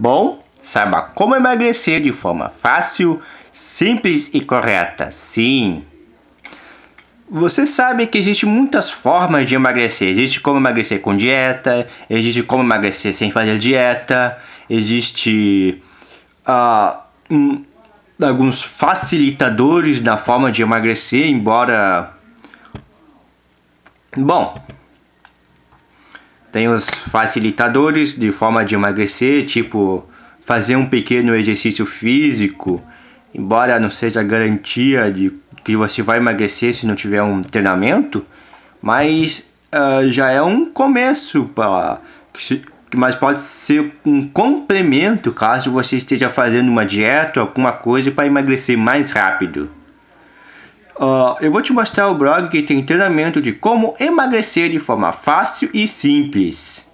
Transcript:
Bom, saiba como emagrecer de forma fácil, simples e correta. Sim! Você sabe que existem muitas formas de emagrecer. Existe como emagrecer com dieta, existe como emagrecer sem fazer dieta, existe uh, um, alguns facilitadores na forma de emagrecer, embora... Bom, tem os facilitadores de forma de emagrecer, tipo fazer um pequeno exercício físico, embora não seja garantia de que você vai emagrecer se não tiver um treinamento, mas uh, já é um começo para mas pode ser um complemento caso você esteja fazendo uma dieta alguma coisa para emagrecer mais rápido. Uh, eu vou te mostrar o blog que tem treinamento de como emagrecer de forma fácil e simples.